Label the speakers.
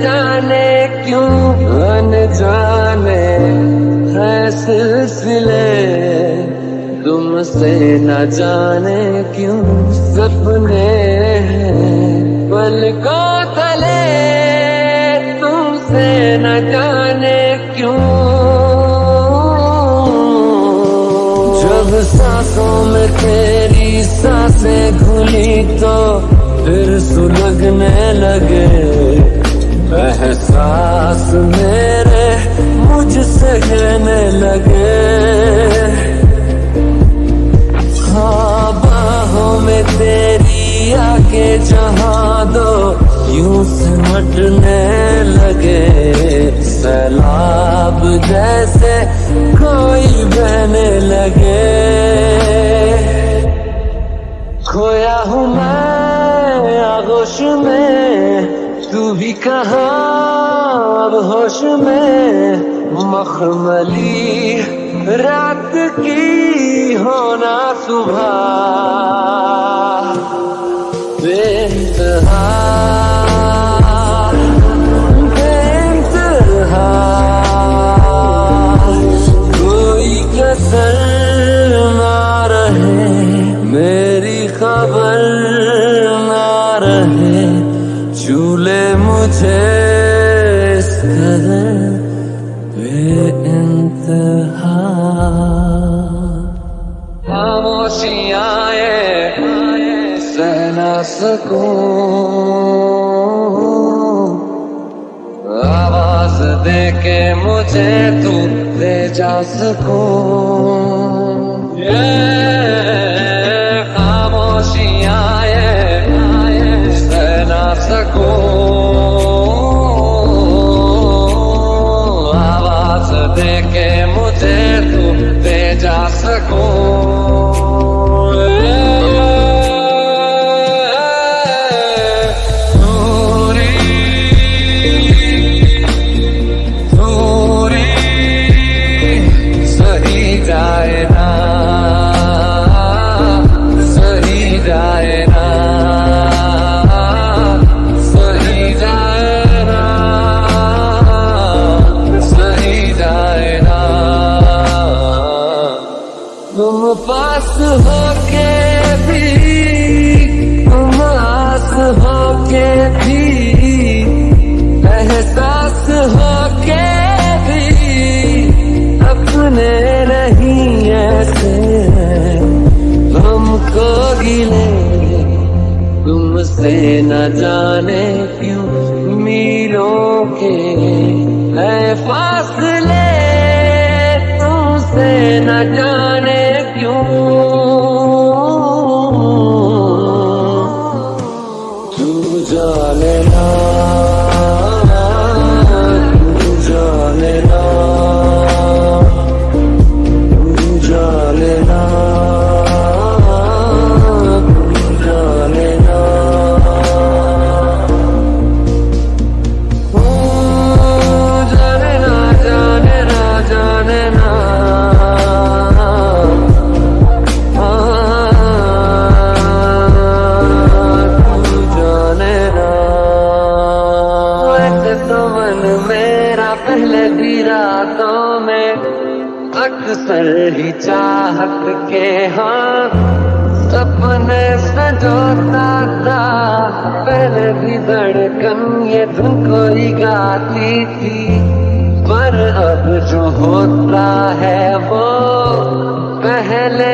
Speaker 1: जाने क्यों अनजाने है सिलसिले? तुमसे न जाने क्यों सपने हैं? पलकों तले, तुमसे न जाने क्यों? जब सांसों में तेरी साँसें घुली तो फिर सुलगने लगे। एहसास मेरे मुझसे कहने लगे। हाँ बाहों में तेरी आके जहाँ दो यूँ सिमटने लगे। सैलाब जैसे कोई बहने लगे। खोया हूँ मैं आगोश में। तू भी कहा अब होश में मखमली। रात की होना सुबह। बेइंतहा बेइंतहा। चूले मुझे इस कदर बेइंतहा खामोशियाँ सह ना सकूं आवाज दे के मुझे तू ले जा सकूं ये पास होके भी तुम आस होके भी, एहसास होके भी, अपने नहीं ऐसे हमको गिले, तुमसे न जाने क्यों मीलों के, है फासले तुमसे न जाने क्यों। अक्सर ही चाहत के हाँ सपने सजोता था पहले भी धड़कन ये धुन कोई गाती थी। पर अब जो होता है वो, पहले